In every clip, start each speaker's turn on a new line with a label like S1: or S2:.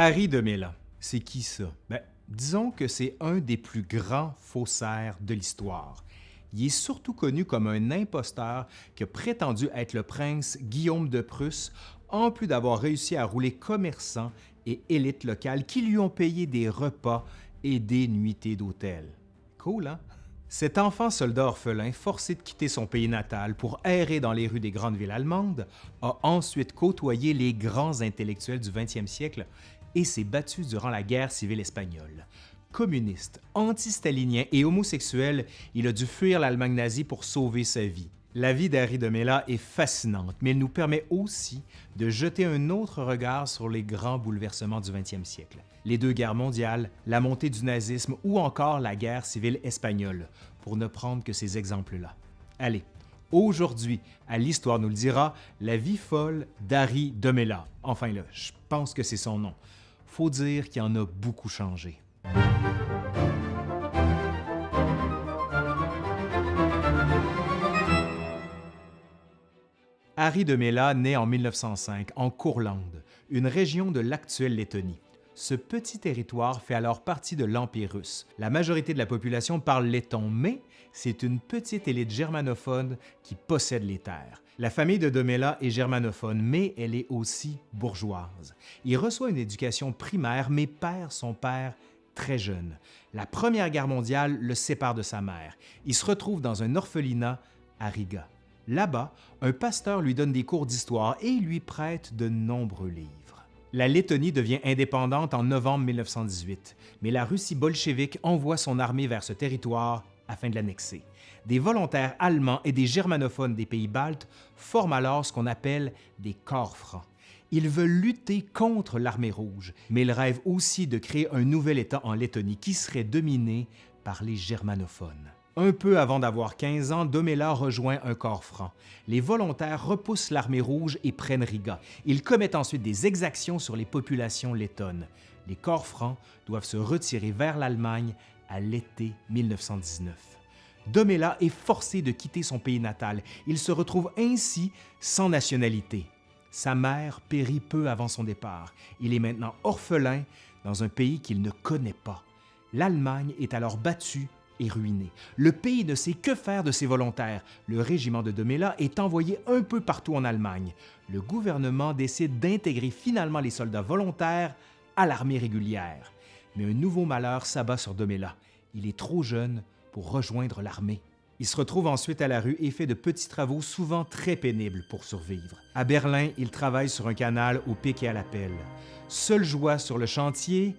S1: Harry de Mela, c'est qui ça? Ben, disons que c'est un des plus grands faussaires de l'histoire. Il est surtout connu comme un imposteur qui a prétendu être le prince Guillaume de Prusse, en plus d'avoir réussi à rouler commerçants et élites locales qui lui ont payé des repas et des nuitées d'hôtel. Cool, hein? Cet enfant soldat orphelin, forcé de quitter son pays natal pour errer dans les rues des grandes villes allemandes, a ensuite côtoyé les grands intellectuels du 20e siècle et s'est battu durant la guerre civile espagnole. Communiste, anti-stalinien et homosexuel, il a dû fuir l'Allemagne nazie pour sauver sa vie. La vie d'Harry de Mela est fascinante, mais elle nous permet aussi de jeter un autre regard sur les grands bouleversements du 20e siècle. Les deux guerres mondiales, la montée du nazisme ou encore la guerre civile espagnole, pour ne prendre que ces exemples-là. Allez, aujourd'hui, à l'Histoire nous le dira, la vie folle d'Harry de Mela. Enfin là, je pense que c'est son nom. Faut dire qu'il en a beaucoup changé. Harry de Mela naît en 1905 en Courlande, une région de l'actuelle Lettonie. Ce petit territoire fait alors partie de l'Empire russe. La majorité de la population parle letton, mais c'est une petite élite germanophone qui possède les terres. La famille de Domela est germanophone, mais elle est aussi bourgeoise. Il reçoit une éducation primaire, mais perd son père très jeune. La Première Guerre mondiale le sépare de sa mère. Il se retrouve dans un orphelinat à Riga. Là-bas, un pasteur lui donne des cours d'histoire et lui prête de nombreux livres. La Lettonie devient indépendante en novembre 1918, mais la Russie bolchevique envoie son armée vers ce territoire afin de l'annexer. Des volontaires allemands et des germanophones des pays baltes forment alors ce qu'on appelle des corps francs. Ils veulent lutter contre l'armée rouge, mais ils rêvent aussi de créer un nouvel État en Lettonie qui serait dominé par les germanophones. Un peu avant d'avoir 15 ans, Domela rejoint un corps franc. Les volontaires repoussent l'armée rouge et prennent Riga. Ils commettent ensuite des exactions sur les populations lettonnes. Les corps francs doivent se retirer vers l'Allemagne à l'été 1919. Domela est forcé de quitter son pays natal. Il se retrouve ainsi sans nationalité. Sa mère périt peu avant son départ. Il est maintenant orphelin dans un pays qu'il ne connaît pas. L'Allemagne est alors battue est ruiné. Le pays ne sait que faire de ses volontaires. Le régiment de Domela est envoyé un peu partout en Allemagne. Le gouvernement décide d'intégrer finalement les soldats volontaires à l'armée régulière. Mais un nouveau malheur s'abat sur Domela. Il est trop jeune pour rejoindre l'armée. Il se retrouve ensuite à la rue et fait de petits travaux souvent très pénibles pour survivre. À Berlin, il travaille sur un canal au pic et à la pelle. Seule joie sur le chantier,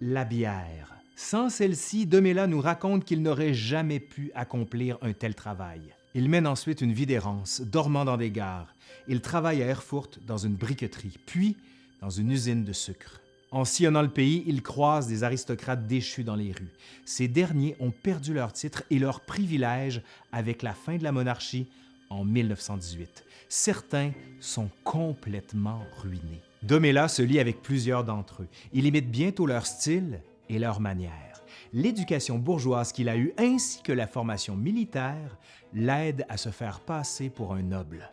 S1: la bière. Sans celle-ci, Demela nous raconte qu'il n'aurait jamais pu accomplir un tel travail. Il mène ensuite une vie d'errance, dormant dans des gares. Il travaille à Erfurt dans une briqueterie, puis dans une usine de sucre. En sillonnant le pays, il croise des aristocrates déchus dans les rues. Ces derniers ont perdu leurs titres et leurs privilèges avec la fin de la monarchie en 1918. Certains sont complètement ruinés. Domela se lie avec plusieurs d'entre eux. Il imite bientôt leur style et leur manière. L'éducation bourgeoise qu'il a eue ainsi que la formation militaire l'aident à se faire passer pour un noble.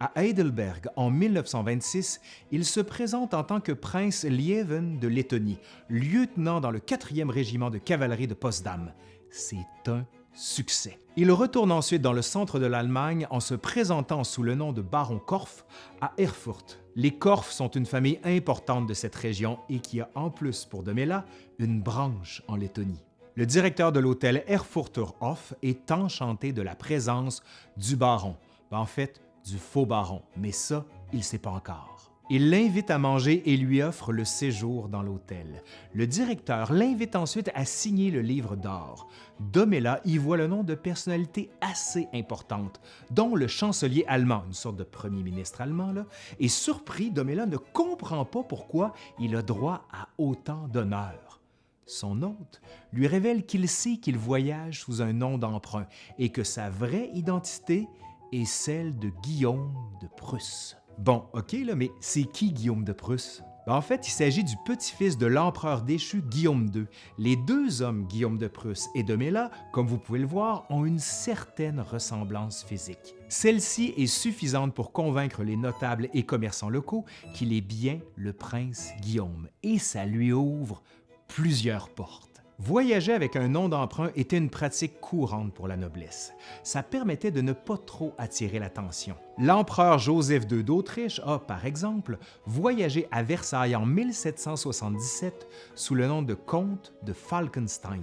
S1: À Heidelberg, en 1926, il se présente en tant que prince Lieven de Lettonie, lieutenant dans le 4e régiment de cavalerie de Potsdam. C'est un succès. Il retourne ensuite dans le centre de l'Allemagne en se présentant sous le nom de baron Korff à Erfurt. Les Korff sont une famille importante de cette région et qui a en plus pour Domela une branche en Lettonie. Le directeur de l'hôtel Erfurter Hof est enchanté de la présence du baron, en fait du faux baron, mais ça, il ne sait pas encore. Il l'invite à manger et lui offre le séjour dans l'hôtel. Le directeur l'invite ensuite à signer le livre d'or. Domela y voit le nom de personnalités assez importantes, dont le chancelier allemand, une sorte de premier ministre allemand, là, et surpris, Domela ne comprend pas pourquoi il a droit à autant d'honneur. Son hôte lui révèle qu'il sait qu'il voyage sous un nom d'emprunt et que sa vraie identité est celle de Guillaume de Prusse. Bon, OK, là, mais c'est qui Guillaume de Prusse? Ben, en fait, il s'agit du petit-fils de l'empereur déchu Guillaume II. Les deux hommes, Guillaume de Prusse et Domela, comme vous pouvez le voir, ont une certaine ressemblance physique. Celle-ci est suffisante pour convaincre les notables et commerçants locaux qu'il est bien le prince Guillaume, et ça lui ouvre plusieurs portes. Voyager avec un nom d'emprunt était une pratique courante pour la noblesse. Ça permettait de ne pas trop attirer l'attention. L'empereur Joseph II d'Autriche a, par exemple, voyagé à Versailles en 1777 sous le nom de comte de Falkenstein.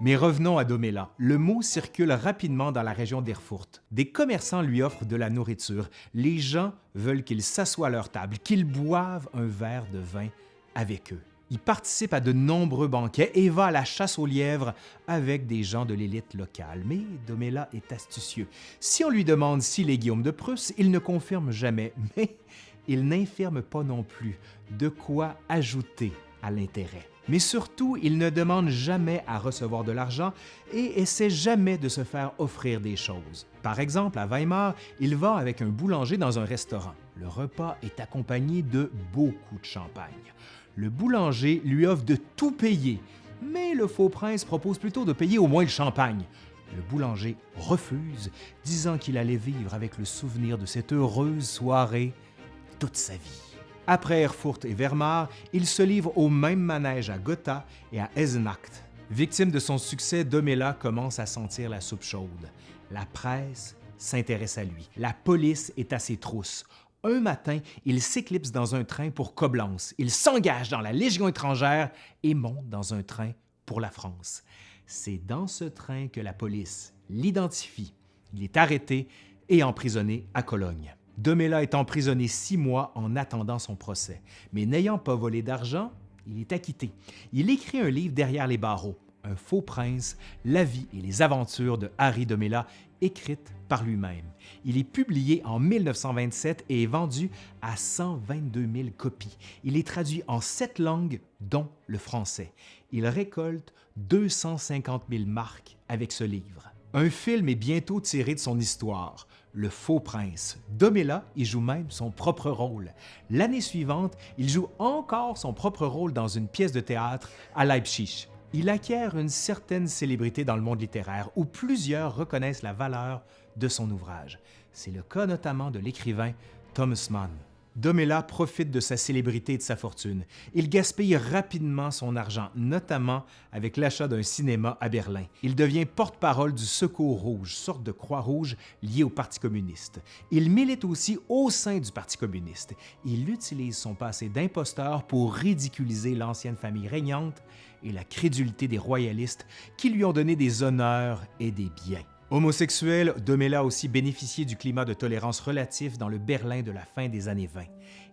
S1: Mais revenons à Domela. Le mot circule rapidement dans la région d'Erfurt. Des commerçants lui offrent de la nourriture. Les gens veulent qu'il s'assoie à leur table, qu'il boive un verre de vin avec eux. Il participe à de nombreux banquets et va à la chasse aux lièvres avec des gens de l'élite locale. Mais Domela est astucieux. Si on lui demande s'il est Guillaume de Prusse, il ne confirme jamais, mais il n'infirme pas non plus de quoi ajouter à l'intérêt. Mais surtout, il ne demande jamais à recevoir de l'argent et essaie jamais de se faire offrir des choses. Par exemple, à Weimar, il va avec un boulanger dans un restaurant. Le repas est accompagné de beaucoup de champagne le boulanger lui offre de tout payer, mais le faux prince propose plutôt de payer au moins le champagne. Le boulanger refuse, disant qu'il allait vivre avec le souvenir de cette heureuse soirée toute sa vie. Après Erfurt et Weimar, il se livre au même manège à Gotha et à Eisenach. Victime de son succès, Domela commence à sentir la soupe chaude. La presse s'intéresse à lui. La police est à ses trousses. Un matin, il s'éclipse dans un train pour Coblence. Il s'engage dans la Légion étrangère et monte dans un train pour la France. C'est dans ce train que la police l'identifie. Il est arrêté et emprisonné à Cologne. Domela est emprisonné six mois en attendant son procès, mais n'ayant pas volé d'argent, il est acquitté. Il écrit un livre derrière les barreaux, Un faux prince, la vie et les aventures de Harry Domela, écrite par lui-même. Il est publié en 1927 et est vendu à 122 000 copies. Il est traduit en sept langues, dont le français. Il récolte 250 000 marques avec ce livre. Un film est bientôt tiré de son histoire, Le Faux Prince. Domela y joue même son propre rôle. L'année suivante, il joue encore son propre rôle dans une pièce de théâtre à Leipzig il acquiert une certaine célébrité dans le monde littéraire où plusieurs reconnaissent la valeur de son ouvrage. C'est le cas notamment de l'écrivain Thomas Mann. Domela profite de sa célébrité et de sa fortune. Il gaspille rapidement son argent, notamment avec l'achat d'un cinéma à Berlin. Il devient porte-parole du Secours Rouge, sorte de croix rouge liée au Parti communiste. Il milite aussi au sein du Parti communiste. Il utilise son passé d'imposteur pour ridiculiser l'ancienne famille régnante et la crédulité des royalistes qui lui ont donné des honneurs et des biens. Homosexuel, Domela a aussi bénéficié du climat de tolérance relatif dans le Berlin de la fin des années 20.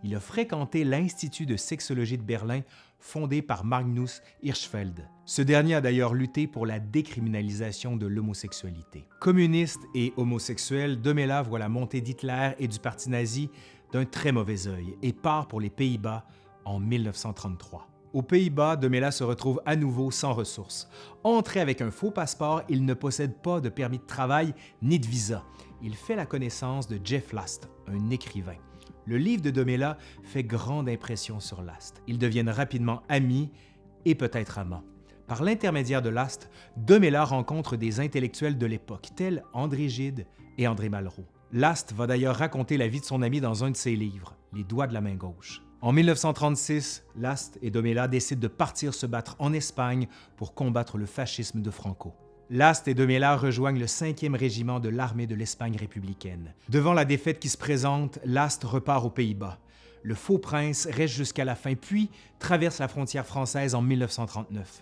S1: Il a fréquenté l'Institut de sexologie de Berlin fondé par Magnus Hirschfeld. Ce dernier a d'ailleurs lutté pour la décriminalisation de l'homosexualité. Communiste et homosexuel, Domela voit la montée d'Hitler et du parti nazi d'un très mauvais œil et part pour les Pays-Bas en 1933. Aux Pays-Bas, Demela se retrouve à nouveau sans ressources. Entré avec un faux passeport, il ne possède pas de permis de travail ni de visa. Il fait la connaissance de Jeff Last, un écrivain. Le livre de Domela fait grande impression sur Last. Ils deviennent rapidement amis et peut-être amants. Par l'intermédiaire de Last, Domela rencontre des intellectuels de l'époque, tels André Gide et André Malraux. Last va d'ailleurs raconter la vie de son ami dans un de ses livres, Les doigts de la main gauche. En 1936, Last et Domela décident de partir se battre en Espagne pour combattre le fascisme de Franco. Last et Domela rejoignent le 5e régiment de l'armée de l'Espagne républicaine. Devant la défaite qui se présente, Last repart aux Pays-Bas. Le faux prince reste jusqu'à la fin, puis traverse la frontière française en 1939.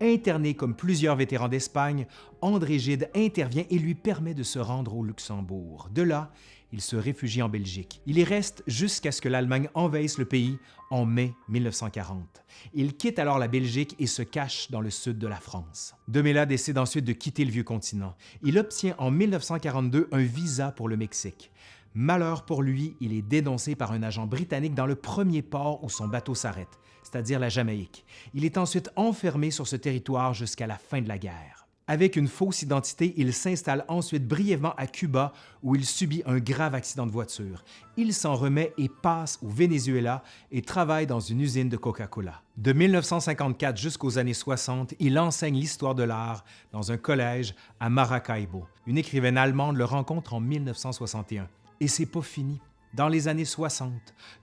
S1: Interné comme plusieurs vétérans d'Espagne, André Gide intervient et lui permet de se rendre au Luxembourg. De là, il se réfugie en Belgique. Il y reste jusqu'à ce que l'Allemagne envahisse le pays en mai 1940. Il quitte alors la Belgique et se cache dans le sud de la France. Demela décide ensuite de quitter le vieux continent. Il obtient en 1942 un visa pour le Mexique. Malheur pour lui, il est dénoncé par un agent britannique dans le premier port où son bateau s'arrête, c'est-à-dire la Jamaïque. Il est ensuite enfermé sur ce territoire jusqu'à la fin de la guerre. Avec une fausse identité, il s'installe ensuite brièvement à Cuba où il subit un grave accident de voiture. Il s'en remet et passe au Venezuela et travaille dans une usine de Coca-Cola. De 1954 jusqu'aux années 60, il enseigne l'histoire de l'art dans un collège à Maracaibo. Une écrivaine allemande le rencontre en 1961. Et c'est pas fini. Dans les années 60,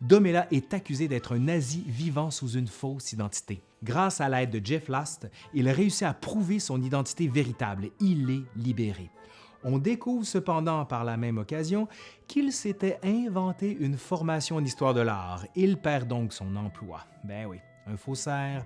S1: Domela est accusé d'être un nazi vivant sous une fausse identité. Grâce à l'aide de Jeff Last, il réussit à prouver son identité véritable. Il est libéré. On découvre cependant par la même occasion qu'il s'était inventé une formation en histoire de l'art. Il perd donc son emploi. Ben oui, un faussaire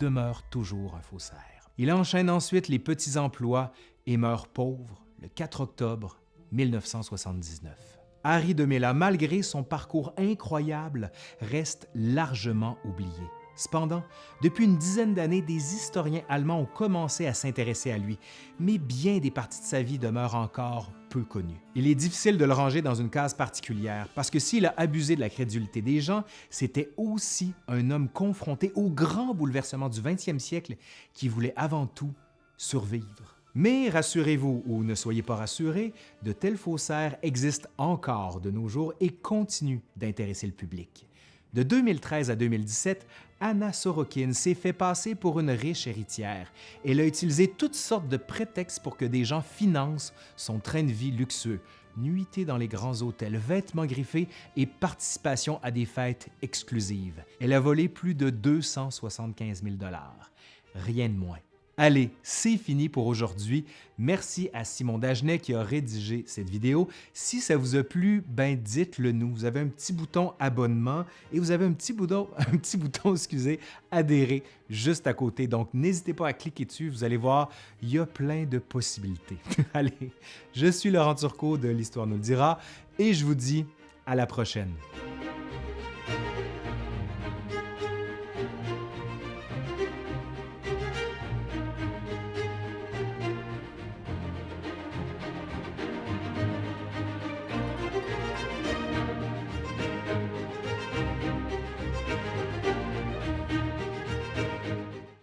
S1: demeure toujours un faussaire. Il enchaîne ensuite les petits emplois et meurt pauvre le 4 octobre 1979. Harry de Mela, malgré son parcours incroyable, reste largement oublié. Cependant, depuis une dizaine d'années, des historiens allemands ont commencé à s'intéresser à lui, mais bien des parties de sa vie demeurent encore peu connues. Il est difficile de le ranger dans une case particulière, parce que s'il a abusé de la crédulité des gens, c'était aussi un homme confronté au grand bouleversement du 20e siècle qui voulait avant tout survivre. Mais rassurez-vous ou ne soyez pas rassurés, de tels faussaires existent encore de nos jours et continuent d'intéresser le public. De 2013 à 2017, Anna Sorokin s'est fait passer pour une riche héritière. Elle a utilisé toutes sortes de prétextes pour que des gens financent son train de vie luxueux, nuitées dans les grands hôtels, vêtements griffés et participation à des fêtes exclusives. Elle a volé plus de 275 000 Rien de moins. Allez, c'est fini pour aujourd'hui. Merci à Simon Dagenet qui a rédigé cette vidéo. Si ça vous a plu, ben dites-le nous. Vous avez un petit bouton abonnement et vous avez un petit bouton, un petit bouton, excusez, adhérer juste à côté. Donc n'hésitez pas à cliquer dessus, vous allez voir, il y a plein de possibilités. Allez, je suis Laurent Turcot de l'Histoire nous le dira et je vous dis à la prochaine.